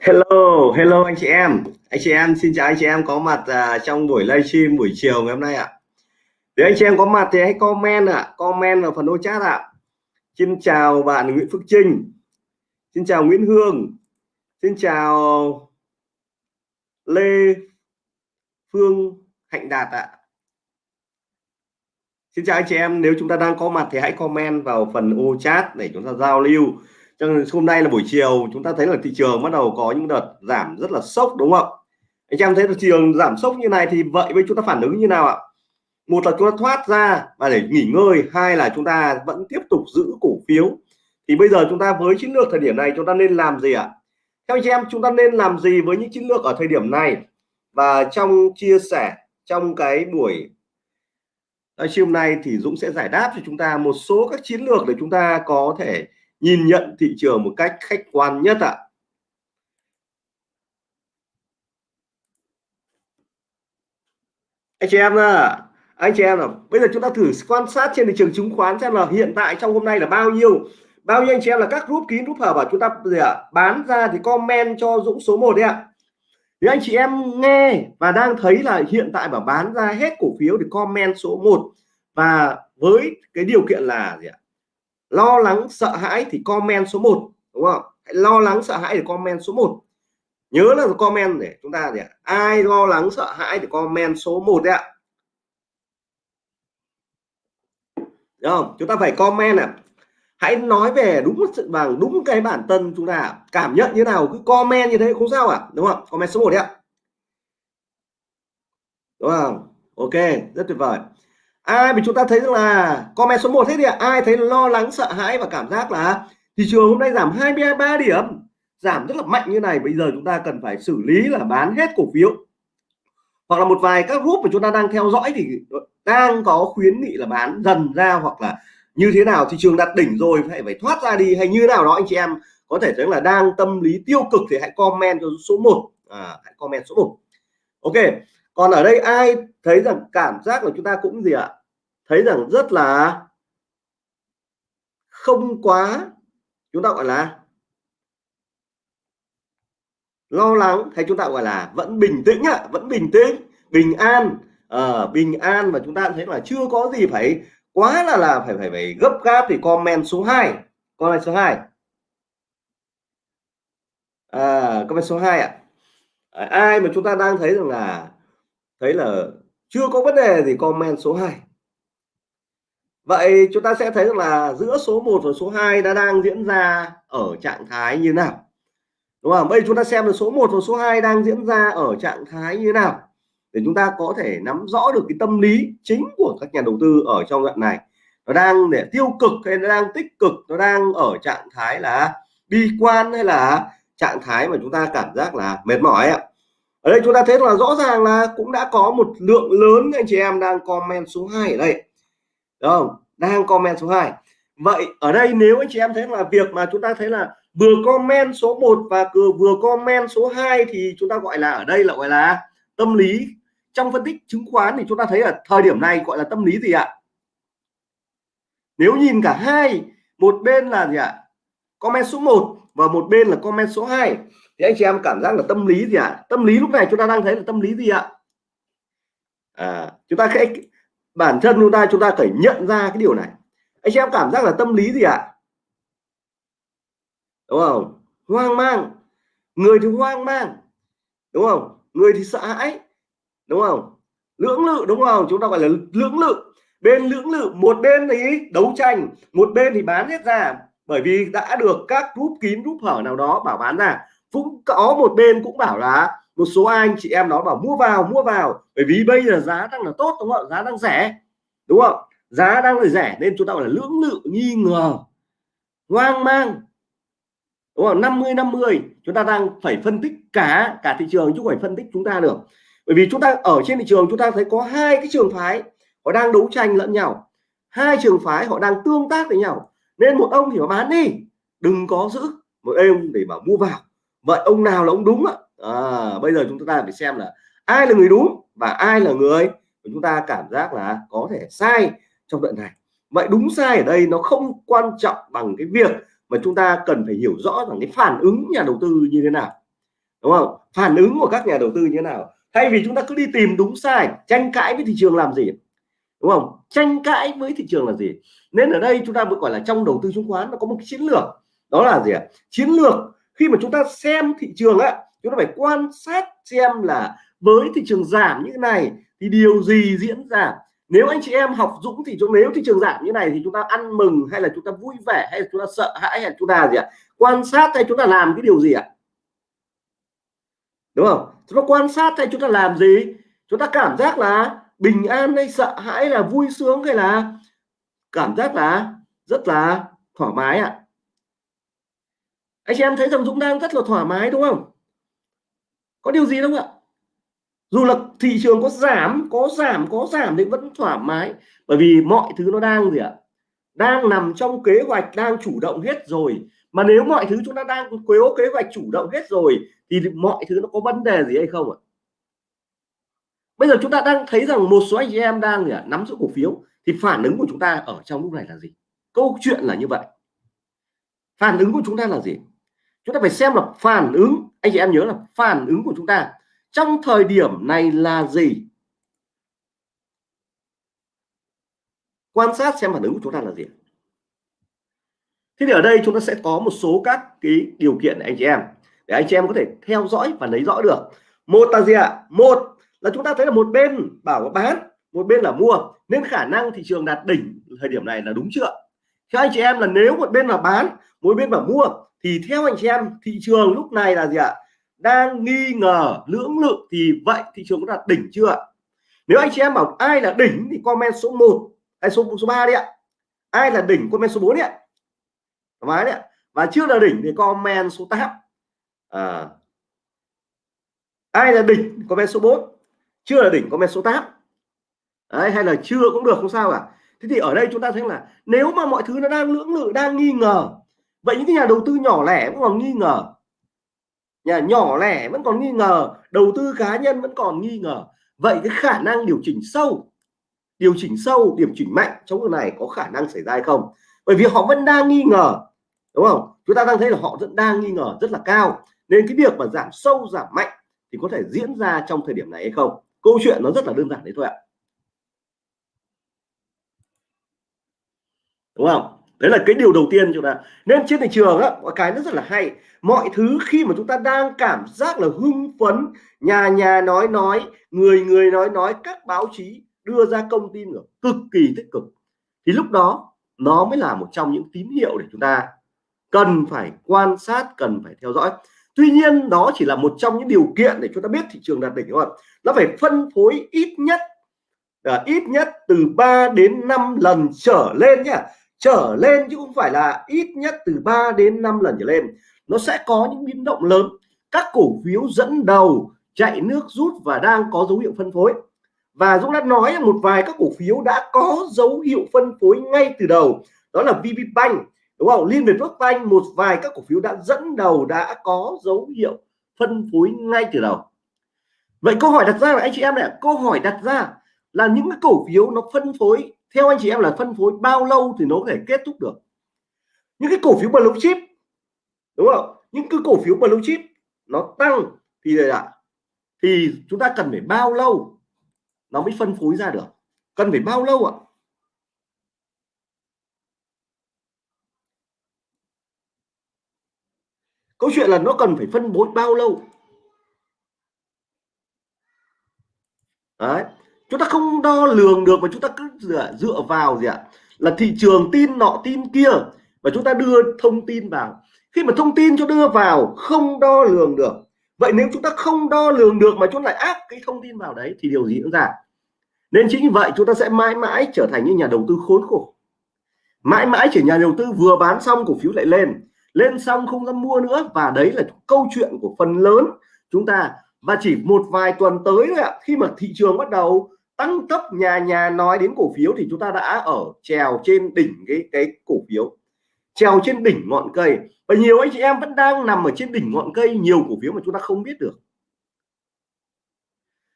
Hello, hello anh chị em. Anh chị em xin chào anh chị em có mặt à, trong buổi livestream buổi chiều ngày hôm nay ạ. À. Nếu anh chị em có mặt thì hãy comment ạ, à, comment vào phần ô chat ạ. À. Xin chào bạn Nguyễn Phước Trinh. Xin chào Nguyễn Hương. Xin chào Lê Phương Hạnh Đạt ạ. À. Xin chào anh chị em, nếu chúng ta đang có mặt thì hãy comment vào phần ô chat để chúng ta giao lưu cho nên hôm nay là buổi chiều, chúng ta thấy là thị trường bắt đầu có những đợt giảm rất là sốc, đúng không? Anh em thấy thị trường giảm sốc như này thì vậy với chúng ta phản ứng như nào ạ? Một là chúng ta thoát ra và để nghỉ ngơi, hai là chúng ta vẫn tiếp tục giữ cổ phiếu. Thì bây giờ chúng ta với chiến lược thời điểm này, chúng ta nên làm gì ạ? Theo anh em, chúng ta nên làm gì với những chiến lược ở thời điểm này? Và trong chia sẻ, trong cái buổi livestream này thì Dũng sẽ giải đáp cho chúng ta một số các chiến lược để chúng ta có thể nhìn nhận thị trường một cách khách quan nhất ạ. Anh chị em à anh chị em là bây giờ chúng ta thử quan sát trên thị trường chứng khoán xem là hiện tại trong hôm nay là bao nhiêu. Bao nhiêu anh chị em là các group kín group hở và chúng ta gì ạ, bán ra thì comment cho Dũng số 1 đấy ạ. Thì anh chị em nghe và đang thấy là hiện tại bảo bán ra hết cổ phiếu thì comment số 1 và với cái điều kiện là gì ạ lo lắng, sợ hãi thì comment số 1 đúng không? Hãy lo lắng, sợ hãi thì comment số 1 nhớ là comment để chúng ta để ai lo lắng, sợ hãi thì comment số 1 đấy ạ. Đúng không? Chúng ta phải comment ạ. Hãy nói về đúng sự bằng đúng cái bản thân chúng ta cảm nhận như nào, cứ comment như thế không sao ạ à? đúng không? Comment số 1 đấy ạ. Đúng không? Ok, rất tuyệt vời ai mà chúng ta thấy rằng là comment số 1 thế thì ai thấy lo lắng sợ hãi và cảm giác là thị trường hôm nay giảm 23 điểm giảm rất là mạnh như này. Bây giờ chúng ta cần phải xử lý là bán hết cổ phiếu. Hoặc là một vài các group mà chúng ta đang theo dõi thì đang có khuyến nghị là bán dần ra hoặc là như thế nào thị trường đặt đỉnh rồi phải phải thoát ra đi hay như nào đó anh chị em. Có thể thấy là đang tâm lý tiêu cực thì hãy comment cho số 1 à, hãy comment số 1 ok còn ở đây ai thấy rằng cảm giác của chúng ta cũng gì ạ? Thấy rằng rất là không quá chúng ta gọi là lo lắng hay chúng ta gọi là vẫn bình tĩnh ạ vẫn bình tĩnh bình an. À, bình an và chúng ta thấy là chưa có gì phải quá là là phải phải phải gấp gáp thì comment số 2 comment số 2 à, comment số 2 ạ. À, ai mà chúng ta đang thấy rằng là thấy là chưa có vấn đề gì comment số 2 vậy chúng ta sẽ thấy là giữa số 1 và số 2 đã đang diễn ra ở trạng thái như nào? Đúng không? Bây giờ chúng ta xem là số 1 và số 2 đang diễn ra ở trạng thái như nào? Để chúng ta có thể nắm rõ được cái tâm lý chính của các nhà đầu tư ở trong đoạn này. Nó đang để tiêu cực hay nó đang tích cực? Nó đang ở trạng thái là bi quan hay là trạng thái mà chúng ta cảm giác là mệt mỏi ạ? Ở đây chúng ta thấy là rõ ràng là cũng đã có một lượng lớn anh chị em đang comment số 2 ở đây. Đúng không? Đang comment số 2 vậy ở đây nếu anh chị em thấy là việc mà chúng ta thấy là vừa comment số 1 và vừa comment số 2 thì chúng ta gọi là ở đây là gọi là tâm lý. Trong phân tích chứng khoán thì chúng ta thấy là thời điểm này gọi là tâm lý gì ạ? Nếu nhìn cả hai, một bên là gì ạ? Comment số 1 và một bên là comment số 2 thì anh chị em cảm giác là tâm lý gì ạ? Tâm lý lúc này chúng ta đang thấy là tâm lý gì ạ? À, chúng ta sẽ bản thân chúng ta chúng ta phải nhận ra cái điều này. Anh chị em cảm giác là tâm lý gì ạ? Đúng không? Hoang mang. Người thì hoang mang. Đúng không? Người thì sợ hãi. Đúng không? Lưỡng lự đúng không? Chúng ta gọi là lưỡng lự. Bên lưỡng lự một bên thì đấu tranh một bên thì bán hết ra. Bởi vì đã được các group kín group hở nào đó bảo bán ra cũng có một bên cũng bảo là một số anh chị em đó bảo mua vào mua vào. Bởi vì bây giờ giá đang là tốt, đúng không giá đang rẻ, đúng không giá đang là rẻ nên chúng ta gọi là lưỡng lự, nghi ngờ, hoang mang, đúng không 50 50 chúng ta đang phải phân tích cả cả thị trường chứ không phải phân tích chúng ta được. Bởi vì chúng ta ở trên thị trường chúng ta thấy có hai cái trường phái, họ đang đấu tranh lẫn nhau. Hai trường phái họ đang tương tác với nhau. Nên một ông thì họ bán đi, đừng có giữ. Một ông để bảo mua vào vậy ông nào là ông đúng ạ à, bây giờ chúng ta phải xem là ai là người đúng và ai là người chúng ta cảm giác là có thể sai trong đoạn này. Vậy đúng sai ở đây nó không quan trọng bằng cái việc mà chúng ta cần phải hiểu rõ rằng cái phản ứng nhà đầu tư như thế nào đúng không? Phản ứng của các nhà đầu tư như thế nào? Thay vì chúng ta cứ đi tìm đúng sai tranh cãi với thị trường làm gì đúng không? Tranh cãi với thị trường là gì? Nên ở đây chúng ta mới gọi là trong đầu tư chứng khoán nó có một cái chiến lược đó là gì ạ? Chiến lược khi mà chúng ta xem thị trường á, chúng ta phải quan sát xem là với thị trường giảm như thế này thì điều gì diễn ra. Nếu anh chị em học dũng thì chúng nếu thị trường giảm như này thì chúng ta ăn mừng hay là chúng ta vui vẻ hay là chúng ta sợ hãi hay là chúng ta gì ạ? Quan sát hay chúng ta làm cái điều gì ạ? Đúng không? Chúng ta quan sát hay chúng ta làm gì? Chúng ta cảm giác là bình an hay sợ hãi là vui sướng hay là cảm giác là rất là thoải mái ạ anh chị em thấy rằng Dũng đang rất là thoải mái, đúng không? Có điều gì đâu ạ? Dù là thị trường có giảm có giảm có giảm thì vẫn thoải mái. Bởi vì mọi thứ nó đang gì ạ? Đang nằm trong kế hoạch, đang chủ động hết rồi. Mà nếu mọi thứ chúng ta đang có kế hoạch chủ động hết rồi, thì mọi thứ nó có vấn đề gì hay không ạ? Bây giờ chúng ta đang thấy rằng một số anh chị em đang gì ạ? Nắm giữ cổ phiếu. Thì phản ứng của chúng ta ở trong lúc này là gì? Câu chuyện là như vậy. Phản ứng của chúng ta là gì? Chúng ta phải xem là phản ứng, anh chị em nhớ là phản ứng của chúng ta trong thời điểm này là gì? Quan sát xem phản ứng của chúng ta là gì. Thế thì ở đây chúng ta sẽ có một số các cái điều kiện để anh chị em. Để anh chị em có thể theo dõi và lấy rõ được. Một là gì ạ? Một là chúng ta thấy là một bên bảo bán, một bên là mua. Nên khả năng thị trường đạt đỉnh thời điểm này là đúng chưa? Theo anh chị em là nếu một bên là bán, một bên là mua thì theo anh chị em thị trường lúc này là gì ạ? Đang nghi ngờ lưỡng lự thì vậy thị trường có đạt đỉnh chưa nếu anh chị em bảo ai là đỉnh thì comment số 1 hay à, số số 3 đi ạ. Ai là đỉnh comment số 4 đi ạ. Thoải đấy và chưa là đỉnh thì comment số 8 à, ai là đỉnh comment số 4 chưa là đỉnh comment số 8 đấy, hay là chưa cũng được không sao cả. Thế thì ở đây chúng ta thấy là nếu mà mọi thứ nó đang lưỡng lự đang nghi ngờ vậy những cái nhà đầu tư nhỏ lẻ vẫn còn nghi ngờ. Nhà nhỏ lẻ vẫn còn nghi ngờ, đầu tư cá nhân vẫn còn nghi ngờ. Vậy cái khả năng điều chỉnh sâu, điều chỉnh sâu điều chỉnh mạnh trong cái này có khả năng xảy ra hay không? Bởi vì họ vẫn đang nghi ngờ, đúng không? Chúng ta đang thấy là họ vẫn đang nghi ngờ rất là cao. Nên cái việc mà giảm sâu, giảm mạnh thì có thể diễn ra trong thời điểm này hay không? Câu chuyện nó rất là đơn giản đấy thôi ạ. Đúng không? Đấy là cái điều đầu tiên chúng ta nên trên thị trường á có cái nó rất là hay. Mọi thứ khi mà chúng ta đang cảm giác là hưng phấn nhà nhà nói nói người người nói nói các báo chí đưa ra công tin rồi cực kỳ tích cực thì lúc đó nó mới là một trong những tín hiệu để chúng ta cần phải quan sát cần phải theo dõi. Tuy nhiên đó chỉ là một trong những điều kiện để chúng ta biết thị trường đạt đỉnh đúng không nó phải phân phối ít nhất à, ít nhất từ 3 đến 5 lần trở lên nhá trở lên chứ không phải là ít nhất từ 3 đến 5 lần trở lên. Nó sẽ có những biến động lớn. Các cổ phiếu dẫn đầu chạy nước rút và đang có dấu hiệu phân phối. Và Dũng đã nói một vài các cổ phiếu đã có dấu hiệu phân phối ngay từ đầu. Đó là VPBank đúng không? Liên Việt quốc Banh một vài các cổ phiếu đã dẫn đầu đã có dấu hiệu phân phối ngay từ đầu. Vậy câu hỏi đặt ra là anh chị em này, câu hỏi đặt ra là những cái cổ phiếu nó phân phối theo anh chị em là phân phối bao lâu thì nó có thể kết thúc được? Những cái cổ phiếu blue chip, đúng không? Những cái cổ phiếu blue chip nó tăng thì là thì chúng ta cần phải bao lâu nó mới phân phối ra được? Cần phải bao lâu ạ? Câu chuyện là nó cần phải phân phối bao lâu? Đấy chúng ta không đo lường được mà chúng ta cứ dựa, dựa vào gì ạ? Là thị trường tin nọ tin kia. Và chúng ta đưa thông tin vào. Khi mà thông tin cho đưa vào không đo lường được. Vậy nếu chúng ta không đo lường được mà chúng lại áp cái thông tin vào đấy thì điều gì diễn ra? Nên chính vậy chúng ta sẽ mãi mãi trở thành những nhà đầu tư khốn khổ. Mãi mãi chỉ nhà đầu tư vừa bán xong cổ phiếu lại lên. Lên xong không dám mua nữa. Và đấy là câu chuyện của phần lớn chúng ta. Và chỉ một vài tuần tới thôi ạ khi mà thị trường bắt đầu tăng tốc nhà nhà nói đến cổ phiếu thì chúng ta đã ở trèo trên đỉnh cái cái cổ phiếu. Trèo trên đỉnh ngọn cây. Và nhiều anh chị em vẫn đang nằm ở trên đỉnh ngọn cây, nhiều cổ phiếu mà chúng ta không biết được.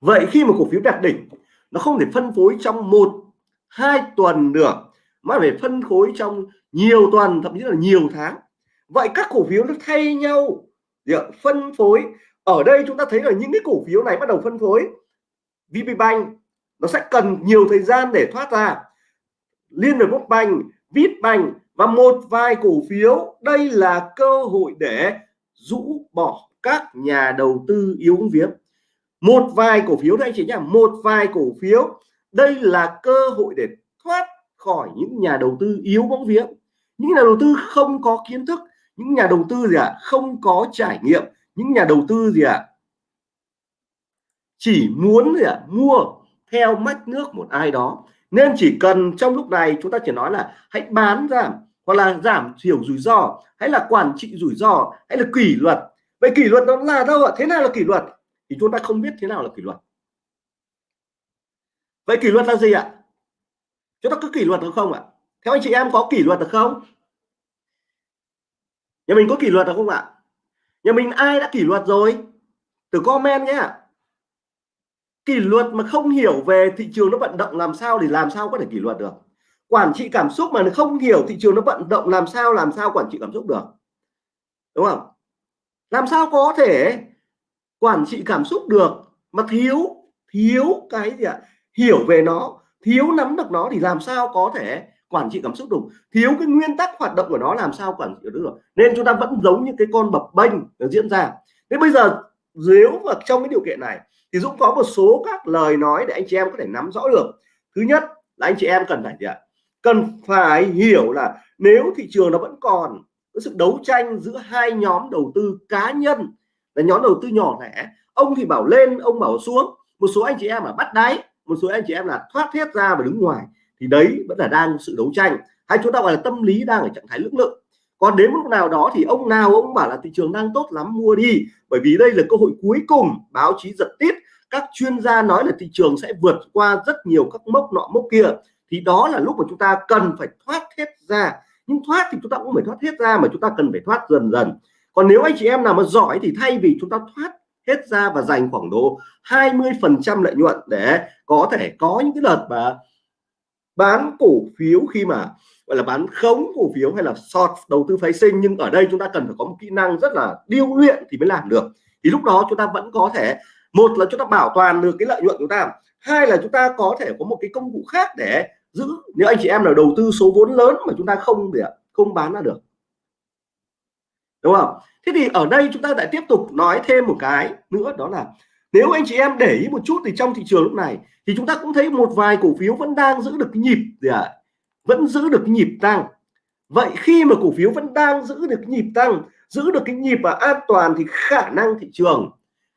Vậy khi mà cổ phiếu đạt đỉnh, nó không thể phân phối trong một, hai tuần được, mà phải phân phối trong nhiều tuần, thậm chí là nhiều tháng. Vậy các cổ phiếu nó thay nhau. Phân phối. Ở đây chúng ta thấy là những cái cổ phiếu này bắt đầu phân phối. VPBank nó sẽ cần nhiều thời gian để thoát ra Liên Việt Quốc Banh, Vipbank và một vài cổ phiếu đây là cơ hội để rũ bỏ các nhà đầu tư yếu viếng một vài cổ phiếu đây chỉ chị nhá một vài cổ phiếu đây là cơ hội để thoát khỏi những nhà đầu tư yếu bóng vía những nhà đầu tư không có kiến thức những nhà đầu tư gì ạ à? không có trải nghiệm những nhà đầu tư gì ạ à? chỉ muốn gì ạ à? mua theo mách nước một ai đó. Nên chỉ cần trong lúc này chúng ta chỉ nói là hãy bán giảm, hoặc là giảm thiểu rủi ro, hay là quản trị rủi ro, hay là kỷ luật. Vậy kỷ luật nó là đâu ạ? Thế nào là kỷ luật? Thì chúng ta không biết thế nào là kỷ luật. Vậy kỷ luật là gì ạ? Chúng ta có kỷ luật được không ạ? Theo anh chị em có kỷ luật được không? Nhà mình có kỷ luật được không ạ? Nhà mình ai đã kỷ luật rồi? Từ comment nhé kỷ luật mà không hiểu về thị trường nó vận động làm sao thì làm sao có thể kỷ luật được. Quản trị cảm xúc mà không hiểu thị trường nó vận động làm sao làm sao quản trị cảm xúc được. Đúng không? Làm sao có thể quản trị cảm xúc được mà thiếu thiếu cái gì ạ? Hiểu về nó, thiếu nắm được nó thì làm sao có thể quản trị cảm xúc được? Thiếu cái nguyên tắc hoạt động của nó làm sao quản trị được? Nên chúng ta vẫn giống như cái con bập bênh diễn ra. Thế bây giờ nếu mà trong cái điều kiện này, thì Dũng có một số các lời nói để anh chị em có thể nắm rõ được. Thứ nhất là anh chị em cần phải gì ạ? Cần phải hiểu là nếu thị trường nó vẫn còn có sự đấu tranh giữa hai nhóm đầu tư cá nhân, là nhóm đầu tư nhỏ lẻ, ông thì bảo lên, ông bảo xuống, một số anh chị em là bắt đáy, một số anh chị em là thoát hết ra và đứng ngoài, thì đấy vẫn là đang sự đấu tranh. Hay chúng ta gọi là tâm lý đang ở trạng thái lưỡng lự còn đến lúc nào đó thì ông nào ông bảo là thị trường đang tốt lắm, mua đi. Bởi vì đây là cơ hội cuối cùng, báo chí giật tít. Các chuyên gia nói là thị trường sẽ vượt qua rất nhiều các mốc nọ mốc kia. Thì đó là lúc mà chúng ta cần phải thoát hết ra. Nhưng thoát thì chúng ta cũng phải thoát hết ra mà chúng ta cần phải thoát dần dần. Còn nếu anh chị em nào mà giỏi thì thay vì chúng ta thoát hết ra và dành khoảng độ 20 phần trăm lợi nhuận để có thể có những cái đợt mà bán cổ phiếu khi mà, gọi là, bán khống cổ phiếu hay là short đầu tư phái sinh. Nhưng ở đây chúng ta cần phải có một kỹ năng rất là điêu luyện thì mới làm được. Thì lúc đó chúng ta vẫn có thể, một là chúng ta bảo toàn được cái lợi nhuận của chúng ta, hai là chúng ta có thể có một cái công cụ khác để giữ, nếu anh chị em nào đầu tư số vốn lớn mà chúng ta không để không bán ra được. Đúng không? Thế thì ở đây chúng ta lại tiếp tục nói thêm một cái nữa, đó là nếu anh chị em để ý một chút thì trong thị trường lúc này thì chúng ta cũng thấy một vài cổ phiếu vẫn đang giữ được cái nhịp gì ạ? À? vẫn giữ được cái nhịp tăng. Vậy khi mà cổ phiếu vẫn đang giữ được nhịp tăng, giữ được cái nhịp và an toàn thì khả năng thị trường,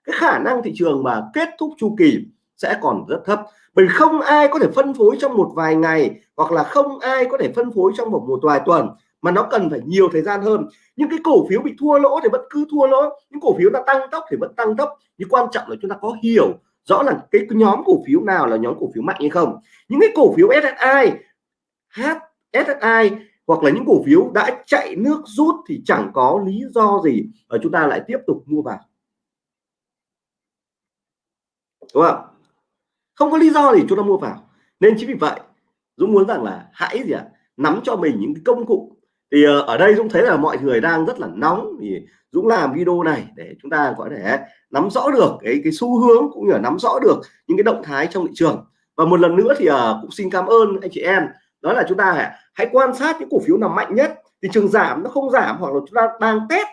cái khả năng thị trường mà kết thúc chu kỳ sẽ còn rất thấp. Bởi không ai có thể phân phối trong một vài ngày hoặc là không ai có thể phân phối trong một một vài tuần mà nó cần phải nhiều thời gian hơn. Những cái cổ phiếu bị thua lỗ thì vẫn cứ thua lỗ. Những cổ phiếu đã tăng tốc thì vẫn tăng tốc. Nhưng quan trọng là chúng ta có hiểu rõ là cái nhóm cổ phiếu nào là nhóm cổ phiếu mạnh hay không. Những cái cổ phiếu SSI H SSI hoặc là những cổ phiếu đã chạy nước rút thì chẳng có lý do gì ở chúng ta lại tiếp tục mua vào. Đúng không? Không có lý do gì chúng ta mua vào. Nên chính vì vậy Dũng muốn rằng là hãy gì ạ? À, nắm cho mình những cái công cụ thì ờ, ở đây Dũng thấy là mọi người đang rất là nóng thì Dũng làm video này để chúng ta có thể nắm rõ được cái cái xu hướng cũng như là nắm rõ được những cái động thái trong thị trường. Và một lần nữa thì uh, cũng xin cảm ơn anh chị em. Đó là chúng ta hãy quan sát những cổ phiếu nào mạnh nhất. Thị trường giảm nó không giảm hoặc là chúng ta đang test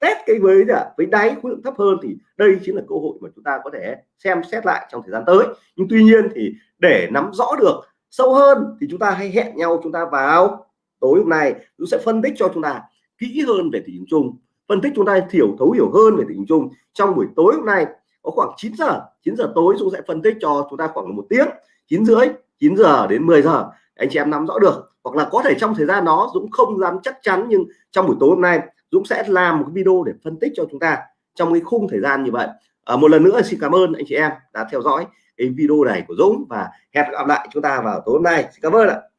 test cái với với đáy khối lượng thấp hơn thì đây chính là cơ hội mà chúng ta có thể xem xét lại trong thời gian tới. Nhưng tuy nhiên thì để nắm rõ được sâu hơn thì chúng ta hãy hẹn nhau chúng ta vào tối hôm nay dũng sẽ phân tích cho chúng ta kỹ hơn về thị trường chung phân tích chúng ta hiểu thấu hiểu hơn về thị trường chung. Trong buổi tối hôm nay có khoảng 9 giờ 9 giờ tối dũng sẽ phân tích cho chúng ta khoảng một tiếng 9 rưỡi 9 giờ đến 10 giờ. Anh chị em nắm rõ được hoặc là có thể trong thời gian đó Dũng không dám chắc chắn nhưng trong buổi tối hôm nay Dũng sẽ làm một video để phân tích cho chúng ta trong cái khung thời gian như vậy. À, một lần nữa xin cảm ơn anh chị em đã theo dõi cái video này của Dũng và hẹn gặp lại chúng ta vào tối hôm nay. Xin cảm ơn ạ.